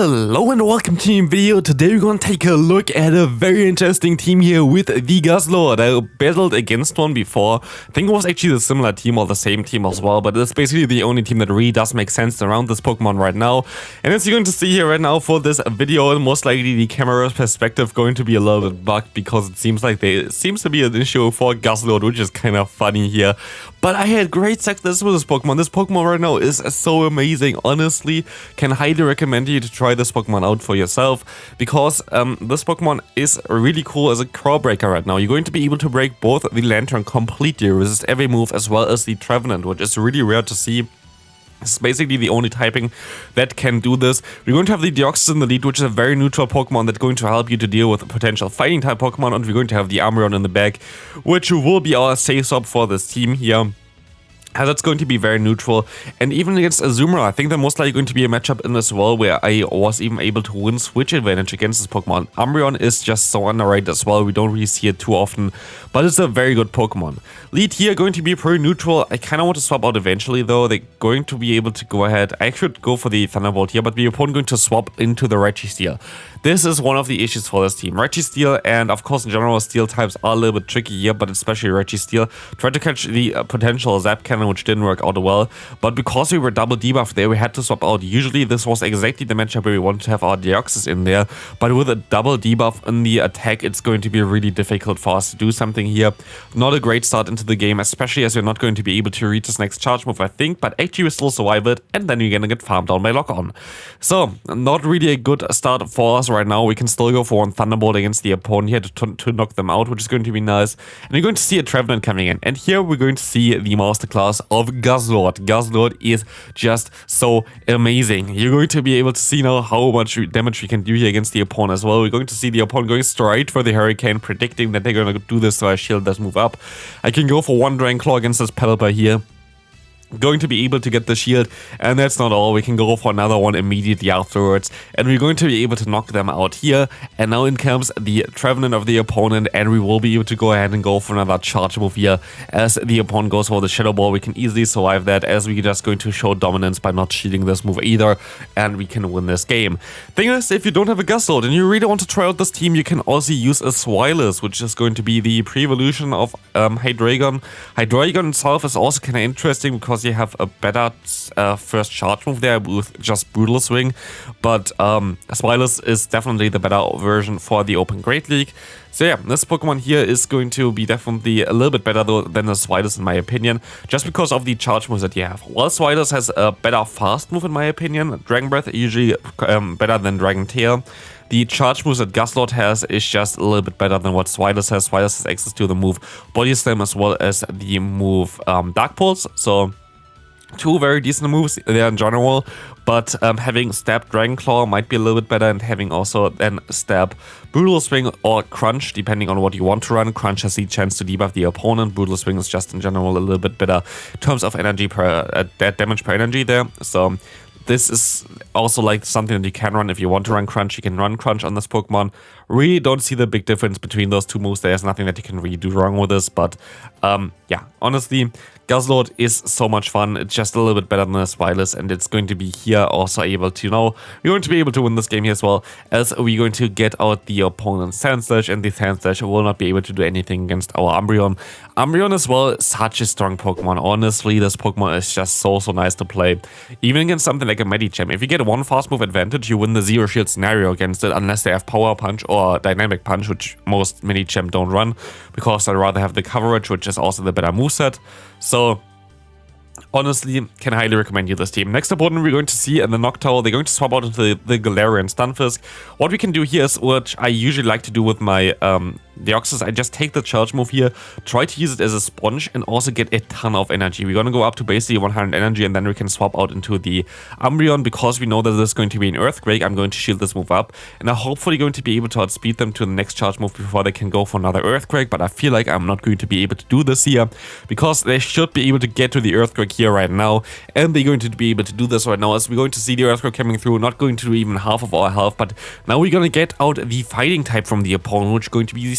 Hello and welcome to the video. Today we're gonna take a look at a very interesting team here with the Guzzlord. I battled against one before. I think it was actually a similar team or the same team as well, but it's basically the only team that really does make sense around this Pokemon right now. And as you're going to see here right now for this video, most likely the camera perspective going to be a little bit bugged because it seems like there seems to be an issue for Guzzlord, which is kind of funny here. But I had great success with this Pokemon. This Pokemon right now is so amazing. Honestly, can highly recommend you to try this Pokemon out for yourself because um, this Pokemon is really cool as a Core Breaker right now. You're going to be able to break both the Lanturn completely, resist every move as well as the Trevenant, which is really rare to see. It's basically the only typing that can do this. We're going to have the Deoxys in the lead, which is a very neutral Pokemon that's going to help you to deal with potential fighting type Pokemon. And we're going to have the Umbreon in the back, which will be our safe swap for this team here that's going to be very neutral. And even against Azumarill, I think they're most likely going to be a matchup in as well where I was even able to win switch advantage against this Pokemon. Umbreon is just so underrated as well. We don't really see it too often, but it's a very good Pokemon. Lead here going to be pretty neutral. I kind of want to swap out eventually though. They're going to be able to go ahead. I should go for the Thunderbolt here, but the opponent going to swap into the Registeel. This is one of the issues for this team. Registeel and of course in general steel types are a little bit tricky here, but especially Registeel Tried to catch the uh, potential Zap Cannon which didn't work out well, but because we were double debuffed there, we had to swap out. Usually this was exactly the matchup where we wanted to have our Deoxys in there, but with a double debuff in the attack, it's going to be really difficult for us to do something here. Not a great start into the game, especially as we're not going to be able to reach this next charge move, I think, but actually we still survive it, and then you're gonna get farmed down by Lock On. So, not really a good start for us right now. We can still go for one Thunderbolt against the opponent here to, to knock them out, which is going to be nice. And you're going to see a Trevenant coming in. And here we're going to see the masterclass of Guzzlord. Guzzlord is just so amazing. You're going to be able to see now how much damage we can do here against the opponent as well. We're going to see the opponent going straight for the Hurricane, predicting that they're going to do this so our shield does move up. I can go for one Dragon Claw against this Pelipper here going to be able to get the shield and that's not all. We can go for another one immediately afterwards. And we're going to be able to knock them out here. And now in comes the Trevenant of the opponent and we will be able to go ahead and go for another charge move here. As the opponent goes for the shadow ball we can easily survive that as we're just going to show dominance by not shielding this move either and we can win this game. Thing is if you don't have a Guzzlord and you really want to try out this team you can also use a Zweilous which is going to be the pre-evolution of um, Hydreigon itself is also kind of interesting because because you have a better uh, first charge move there with just Brutal Swing, but um, Zweilous is definitely the better version for the Open Great League. So yeah, this Pokemon here is going to be definitely a little bit better though than the Zweilous in my opinion, just because of the charge moves that you have. While Zweilous has a better fast move in my opinion, Dragon Breath usually um, better than Dragon Tail. The charge moves that Guzzlord has is just a little bit better than what Zweilous has. Zweilous has access to the move Body Slam as well as the move um, Dark Pulse, so two very decent moves there in general, but um, having Stab Dragon Claw might be a little bit better and having also then Stab Brutal Swing or Crunch, depending on what you want to run. Crunch has the chance to debuff the opponent. Brutal Swing is just in general a little bit better in terms of energy per uh, damage per energy there. So this is also like something that you can run if you want to run Crunch. You can run Crunch on this Pokemon. Really don't see the big difference between those two moves. There's nothing that you can really do wrong with this, but um, yeah, honestly, Guzzlord is so much fun. It's just a little bit better than a Zweilous, and it's going to be here also able to, you know, we're going to be able to win this game here as well, as we're going to get out the opponent's Sandslash, and the Sandslash will not be able to do anything against our Umbreon. Umbreon as well, such a strong Pokemon. Honestly, this Pokemon is just so, so nice to play. Even against something like a Medicham. If you get one fast move advantage, you win the Zero Shield scenario against it, unless they have Power Punch or Dynamic Punch, which most Medicham don't run, because I'd rather have the coverage, which is also the better moveset. So honestly, can highly recommend you this team. Next opponent we're going to see in the Noctowl, they're going to swap out into the, the Galarian Stunfisk. What we can do here is, which I usually like to do with my um, Deoxys, I just take the charge move here, try to use it as a sponge and also get a ton of energy. We're going to go up to basically 100 energy and then we can swap out into the Umbreon because we know that there's going to be an Earthquake. I'm going to shield this move up and I'm hopefully going to be able to outspeed them to the next charge move before they can go for another Earthquake. But I feel like I'm not going to be able to do this here because they should be able to get to the Earthquake here right now and they're going to be able to do this right now as we're going to see the Earthquake coming through, not going to do even half of our health, but now we're going to get out the fighting type from the opponent, which is going to be the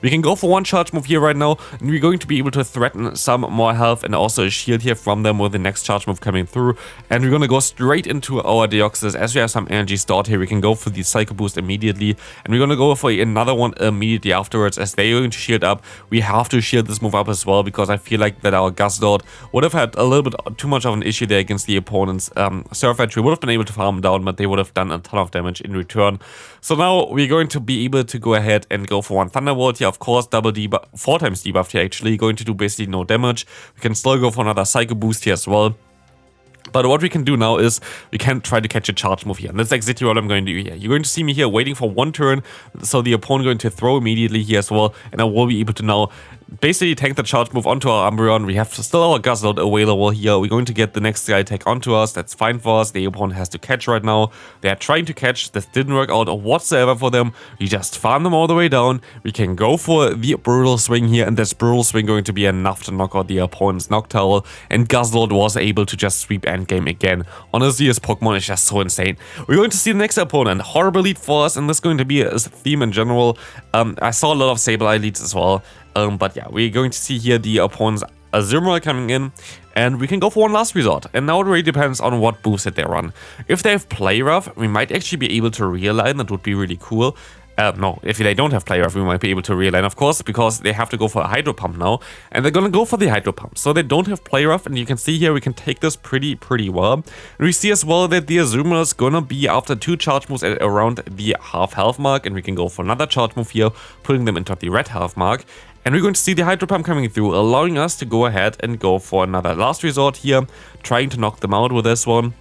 We can go for one charge move here right now, and we're going to be able to threaten some more health and also a shield here from them with the next charge move coming through. And we're going to go straight into our Deoxys. As we have some energy stored here, we can go for the Psycho Boost immediately. And we're going to go for another one immediately afterwards. As they're going to shield up, we have to shield this move up as well, because I feel like that our Guzzlord would have had a little bit too much of an issue there against the opponent's um, Sirfetch'd. We would have been able to farm down, but they would have done a ton of damage in return. So now we're going to be able to go ahead and go for one Thunderbolt here. Of course, double debuff, four times debuff here actually, going to do basically no damage. We can still go for another Psycho Boost here as well. But what we can do now is we can try to catch a charge move here. And that's exactly what I'm going to do here. You're going to see me here waiting for one turn. So the opponent going to throw immediately here as well. And I will be able to now basically tank the charge move onto our Umbreon. We have still our Guzzlord available here. We're going to get the next guy attack onto us. That's fine for us. The opponent has to catch right now. They are trying to catch. This didn't work out whatsoever for them. We just farm them all the way down. We can go for the Brutal Swing here. And this Brutal Swing going to be enough to knock out the opponent's Noctowl. And Guzzlord was able to just sweep endgame again. Honestly, this Pokemon is just so insane. We're going to see the next opponent. Horrible lead for us. And this is going to be a theme in general. Um, I saw a lot of Sableye leads as well. Um, but yeah, we're going to see here the opponent's Azumarill coming in, and we can go for one last resort. And now it really depends on what boost that they run. If they have Play Rough, we might actually be able to realign, that would be really cool. Uh, no, if they don't have Play Rough, we might be able to realign, of course, because they have to go for a Hydro Pump now, and they're gonna go for the Hydro Pump. So they don't have Play Rough, and you can see here we can take this pretty, pretty well. And we see as well that the Azumarill is gonna be after two charge moves at around the half health mark, and we can go for another charge move here, putting them into the red health mark. And we're going to see the Hydro Pump coming through, allowing us to go ahead and go for another last resort here, trying to knock them out with this one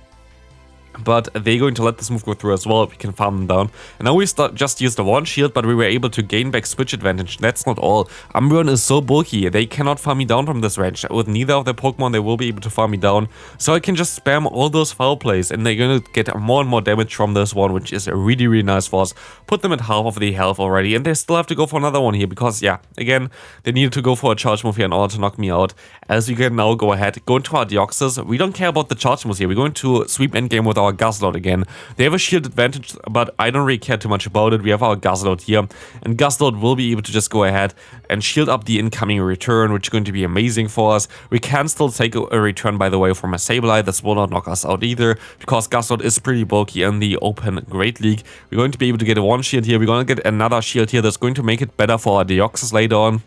but they're going to let this move go through as well. We can farm them down. And now we start, just used the one shield, but we were able to gain back switch advantage. That's not all. Umbreon is so bulky, they cannot farm me down from this range. With neither of their Pokemon, they will be able to farm me down. So I can just spam all those foul plays, and they're going to get more and more damage from this one, which is really, really nice for us. Put them at half of the health already, and they still have to go for another one here, because, yeah, again, they needed to go for a charge move here in order to knock me out. As we can now go ahead, go into our Deoxys. We don't care about the charge moves here. We're going to sweep endgame with our Guzzlord again. They have a shield advantage, but I don't really care too much about it. We have our Guzzlord here, and Guzzlord will be able to just go ahead and shield up the incoming return, which is going to be amazing for us. We can still take a return, by the way, from a Sableye. This will not knock us out either, because Guzzlord is pretty bulky in the open Great League. We're going to be able to get a one shield here. We're going to get another shield here that's going to make it better for our Deoxys later on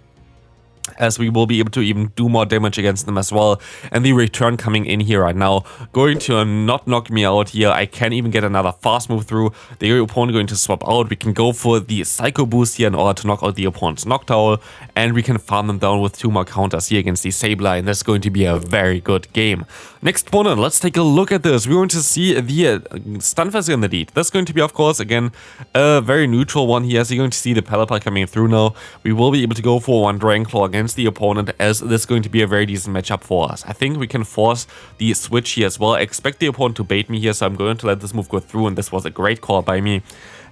as we will be able to even do more damage against them as well. And the return coming in here right now, going to not knock me out here. I can even get another fast move through. The opponent going to swap out. We can go for the Psycho Boost here in order to knock out the opponent's Noctowl. And we can farm them down with two more counters here against the Sableye. And that's going to be a very good game. Next opponent, let's take a look at this. We're going to see the uh, Stunfisk in the lead. That's going to be, of course, again, a very neutral one here. So you're going to see the Pelipper coming through now. We will be able to go for one Dragon Claw against the opponent as this is going to be a very decent matchup for us. I think we can force the switch here as well. I expect the opponent to bait me here, so I'm going to let this move go through, and this was a great call by me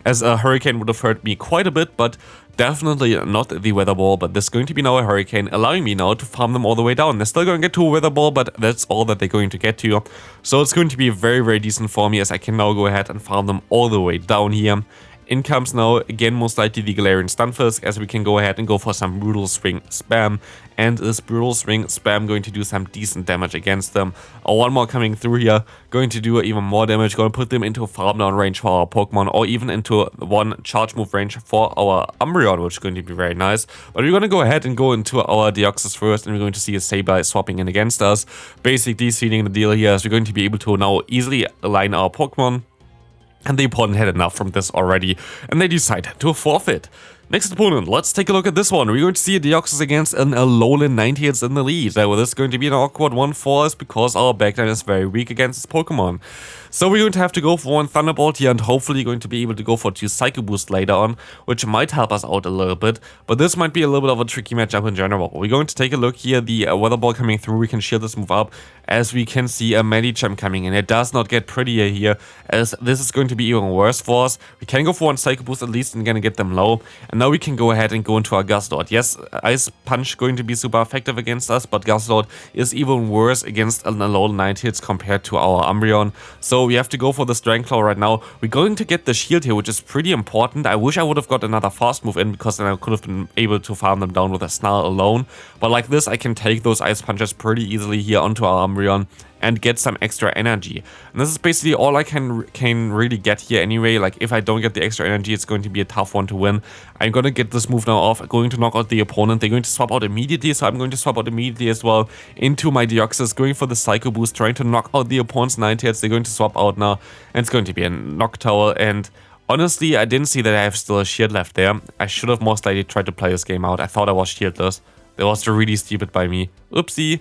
as a Hurricane would have hurt me quite a bit, but definitely not the Weather Ball, but this is going to be now a Hurricane, allowing me now to farm them all the way down. They're still going to get to a Weather Ball, but that's all that they're going to get to. So it's going to be very, very decent for me as I can now go ahead and farm them all the way down here. In comes now, again, most likely the Galarian Stunfisk, as we can go ahead and go for some Brutal Swing spam. And this Brutal Swing spam going to do some decent damage against them. Oh, one more coming through here, going to do even more damage, going to put them into farm down range for our Pokemon, or even into one charge move range for our Umbreon, which is going to be very nice. But we're going to go ahead and go into our Deoxys first, and we're going to see a Sableye swapping in against us. Basically, sealing the deal here is we're going to be able to now easily align our Pokemon and the opponent had enough from this already, and they decide to forfeit. Next opponent, let's take a look at this one. We're going to see a Deoxys against an Alolan Ninetales in the lead. Now, this is going to be an awkward one for us because our backline is very weak against this Pokemon. So we're going to have to go for one Thunderbolt here and hopefully going to be able to go for two Psycho Boost later on, which might help us out a little bit. But this might be a little bit of a tricky matchup in general. We're going to take a look here, the uh, Weather Ball coming through, we can shield this move up, as we can see a Medicham coming in. It does not get prettier here, as this is going to be even worse for us. We can go for one Psycho Boost at least and gonna get them low. And now we can go ahead and go into our Guzzlord. Yes, Ice Punch going to be super effective against us, but Guzzlord is even worse against an Alolan Ninetales compared to our Umbreon. So we have to go for the Strength Claw right now. We're going to get the shield here, which is pretty important. I wish I would have got another fast move in, because then I could have been able to farm them down with a Snarl alone. But like this, I can take those Ice Punches pretty easily here onto our Umbreon and get some extra energy. And this is basically all I can can really get here anyway. Like if I don't get the extra energy, it's going to be a tough one to win. I'm going to get this move now off, going to knock out the opponent. They're going to swap out immediately, so I'm going to swap out immediately as well into my Deoxys, going for the Psycho Boost, trying to knock out the opponent's Ninetales. They're going to swap out now, and it's going to be a Noctowl. And honestly, I didn't see that I have still a shield left there. I should have most likely tried to play this game out. I thought I was shieldless. That was really stupid by me. Oopsie.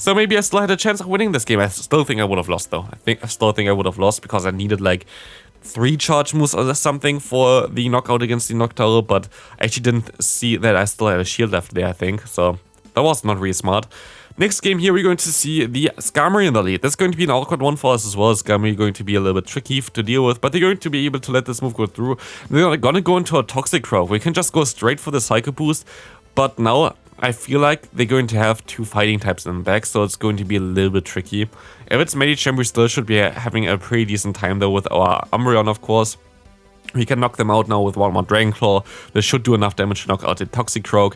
So maybe I still had a chance of winning this game. I still think I would have lost though. I think I still think I would have lost because I needed like three charge moves or something for the knockout against the Noctowl, but I actually didn't see that I still had a shield left there, I think. So that was not really smart. Next game here, we're going to see the Skarmory in the lead. That's going to be an awkward one for us as well. Skarmory going to be a little bit tricky to deal with, but they're going to be able to let this move go through. They're going to go into a Toxicroak. We can just go straight for the Psycho Boost, but now I feel like they're going to have two fighting types in the back, so it's going to be a little bit tricky. If it's Medicham, we still should be having a pretty decent time though with our Umbreon, of course. We can knock them out now with one more Dragon Claw. This should do enough damage to knock out the Toxicroak.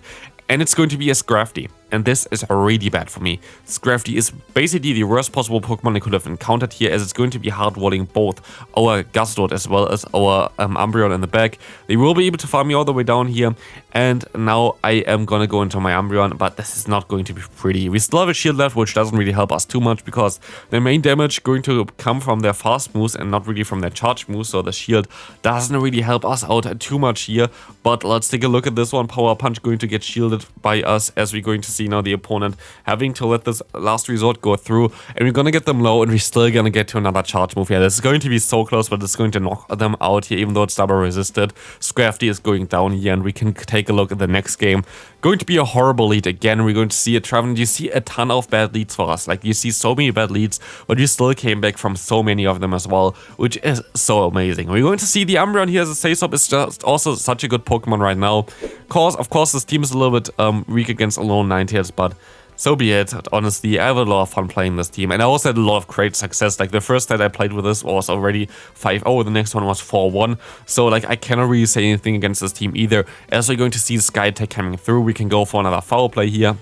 And it's going to be a Scrafty and this is really bad for me. Scrafty is basically the worst possible Pokemon I could have encountered here as it's going to be hard-walling both our Guzzlord as well as our um, Umbreon in the back. They will be able to farm me all the way down here and now I am gonna go into my Umbreon but this is not going to be pretty. We still have a shield left which doesn't really help us too much because the main damage going to come from their fast moves and not really from their charge moves so the shield doesn't really help us out too much here but let's take a look at this one. Power Punch going to get shielded by us as we're going to see now the opponent having to let this last resort go through and we're gonna get them low and we're still gonna get to another charge move. Yeah, this is going to be so close, but it's going to knock them out here, even though it's double resisted. Scrafty is going down here and we can take a look at the next game. Going to be a horrible lead again. We're going to see a Trevenant. You see a ton of bad leads for us. Like you see so many bad leads, but we still came back from so many of them as well, which is so amazing. We're going to see the Umbreon here as a safe swap is just also such a good Pokemon right now. Cause, of course, this team is a little bit um, weak against Alolan Ninetales, but so be it. Honestly, I have a lot of fun playing this team. And I also had a lot of great success. Like the first that I played with this was already 5-0. The next one was 4-1. So like I cannot really say anything against this team either. As we're going to see Sky Attack coming through, we can go for another foul play here.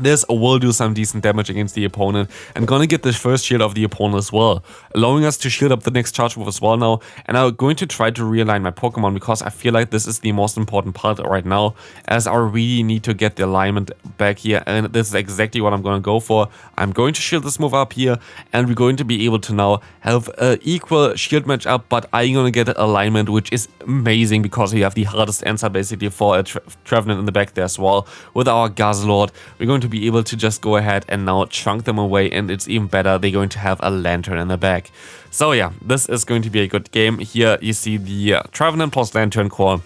This will do some decent damage against the opponent and gonna get the first shield of the opponent as well, allowing us to shield up the next charge move as well now. And I'm going to try to realign my Pokemon because I feel like this is the most important part right now as I really need to get the alignment back here and this is exactly what I'm gonna go for. I'm going to shield this move up here and we're going to be able to now have an equal shield match up but I'm gonna get alignment which is amazing because we have the hardest answer basically for a Tre Trevenant in the back there as well with our Guzzlord. We're going to be able to just go ahead and now chunk them away and it's even better, they're going to have a Lanturn in the back. So yeah, this is going to be a good game. Here you see the uh, plus Lanturn core.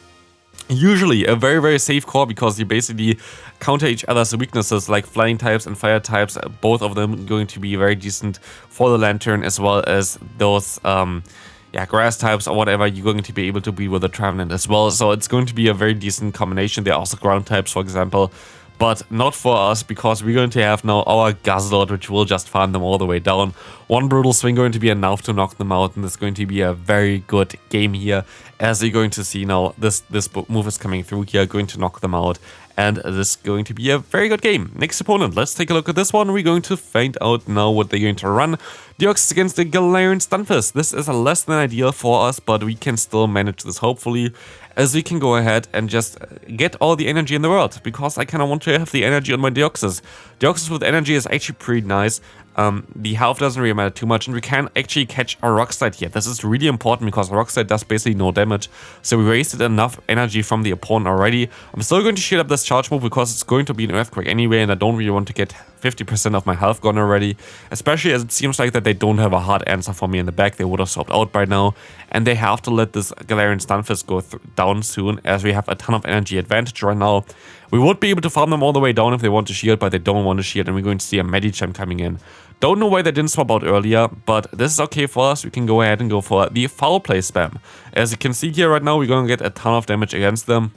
Usually a very very safe core because you basically counter each other's weaknesses like flying types and fire types, both of them going to be very decent for the Lanturn as well as those um, yeah, grass types or whatever, you're going to be able to be with the Trevenant as well. So it's going to be a very decent combination. There are also ground types, for example but not for us because we're going to have now our Guzzlord which will just farm them all the way down. One Brutal Swing going to be enough to knock them out and it's going to be a very good game here as you're going to see now this, this move is coming through here, going to knock them out and this is going to be a very good game. Next opponent, let's take a look at this one. We're going to find out now what they're going to run. Deoxys against the Galarian Stunfisk. This is a less than ideal for us, but we can still manage this hopefully as we can go ahead and just get all the energy in the world, because I kind of want to have the energy on my Deoxys. Deoxys with energy is actually pretty nice, um, the health doesn't really matter too much, and we can actually catch a Rock Slide here. This is really important because Rock Slide does basically no damage, so we wasted enough energy from the opponent already. I'm still going to shield up this charge move because it's going to be an Earthquake anyway, and I don't really want to get 50% of my health gone already, especially as it seems like that they don't have a hard answer for me in the back. They would have swapped out by now, and they have to let this Galarian Stunfisk go down soon, as we have a ton of energy advantage right now. We would be able to farm them all the way down if they want to shield, but they don't want to shield, and we're going to see a Medicham coming in. Don't know why they didn't swap out earlier, but this is okay for us. We can go ahead and go for the foul play spam. As you can see here right now, we're going to get a ton of damage against them.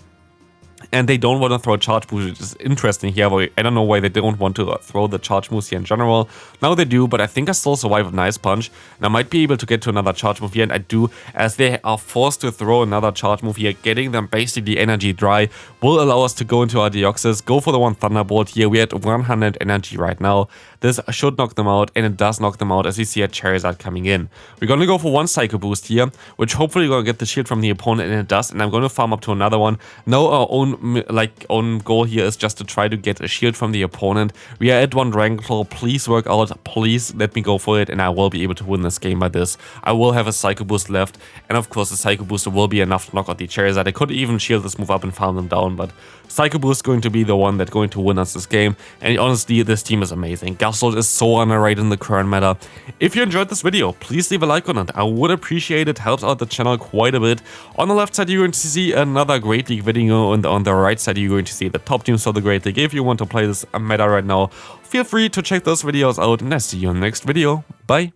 And they don't want to throw charge boost, which is interesting here. I don't know why they don't want to uh, throw the charge moves here in general. Now they do, but I think I still survive an Ice Punch, and I might be able to get to another charge move here, and I do, as they are forced to throw another charge move here, getting them basically energy dry will allow us to go into our Deoxys, go for the one Thunderbolt here. We're at 100 energy right now. This should knock them out, and it does knock them out as you see a Charizard coming in. We're gonna go for one Psycho Boost here, which hopefully you're gonna get the shield from the opponent, and it does, and I'm gonna farm up to another one. Now our own like own goal here is just to try to get a shield from the opponent. We are at one Claw, please work out, please let me go for it, and I will be able to win this game by this. I will have a Psycho Boost left, and of course the Psycho Booster will be enough to knock out the Charizard. I could even shield this move up and farm them down, but Psycho Boost is going to be the one that's going to win us this game, and honestly, this team is amazing. Gastrodon is so underrated in the current meta. If you enjoyed this video, please leave a like on it. I would appreciate it, helps out the channel quite a bit. On the left side, you're going to see another Great League video, and on the right side, you're going to see the top teams for the Great League. If you want to play this meta right now, feel free to check those videos out, and I see you in the next video. Bye!